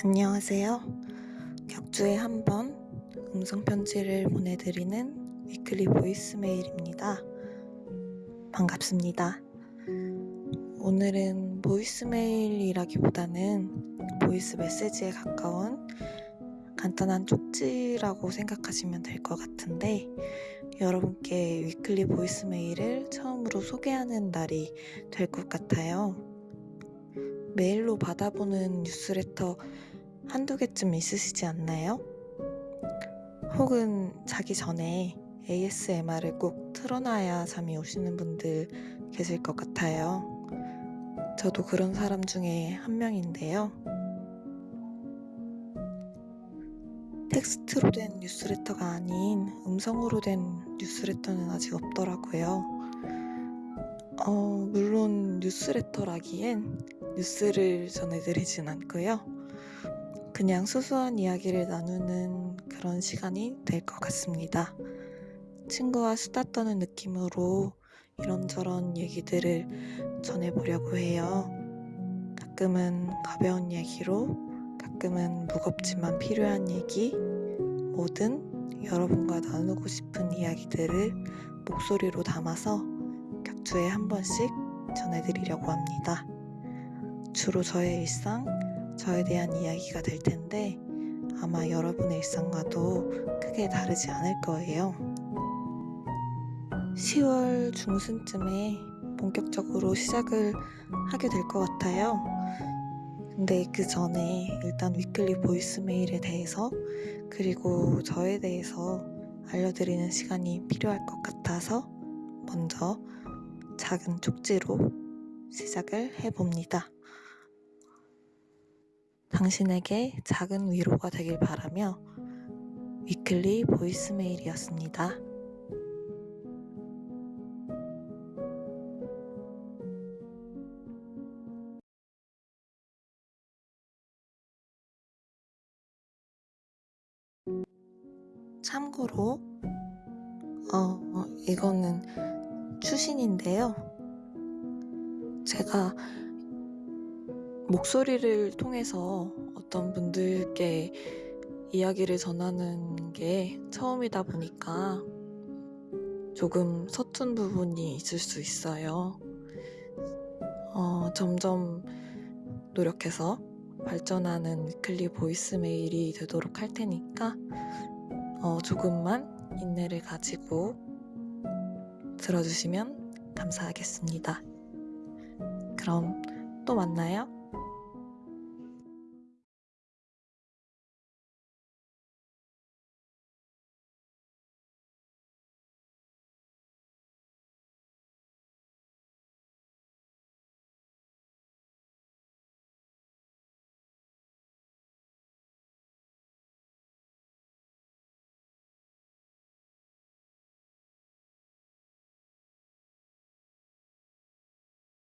안녕하세요. 격주에 한 번 음성 편지를 보내드리는 weekly voice mail입니다. 반갑습니다. 오늘은 voice mail이라기보다는 voice message에 가까운 간단한 쪽지라고 생각하시면 될 것 같은데 여러분께 weekly voice mail을 처음으로 소개하는 날이 될 것 같아요. 메일로 받아보는 뉴스레터 한두 개쯤 있으시지 않나요? 혹은 자기 전에 ASMR을 꼭 틀어놔야 잠이 오시는 분들 계실 것 같아요. 저도 그런 사람 중에 한 명인데요. 텍스트로 된 뉴스레터가 아닌 음성으로 된 뉴스레터는 아직 없더라고요. 어, 물론 뉴스레터라기엔 뉴스를 전해드리진 않고요. 그냥 소소한 이야기를 나누는 그런 시간이 될 것 같습니다. 친구와 수다 떠는 느낌으로 이런저런 얘기들을 전해보려고 해요. 가끔은 가벼운 얘기로, 가끔은 무겁지만 필요한 얘기, 뭐든 여러분과 나누고 싶은 이야기들을 목소리로 담아서 격 주에 한 번씩 전해드리려고 합니다. 주로 저의 일상, 저에 대한 이야기가 될 텐데 아마 여러분의 일상과도 크게 다르지 않을 거예요. 10월 중순쯤에 본격적으로 시작을 하게 될 것 같아요. 근데 그 전에 일단 weekly voice mail에 대해서 그리고 저에 대해서 알려드리는 시간이 필요할 것 같아서 먼저 작은 쪽지로 시작을 해봅니다. 당신에게 작은 위로가 되길 바라며 weekly voice mail이었습니다. 참고로 어, 이거는 추신인데요. 제가 목소리를 통해서 어떤 분들께 이야기를 전하는 게 처음이다 보니까 조금 서툰 부분이 있을 수 있어요. 어, 점점 노력해서 발전하는 weekly voice mail이 되도록 할 테니까 어, 조금만 인내를 가지고 들어주시면 감사하겠습니다. 그럼 또 만나요.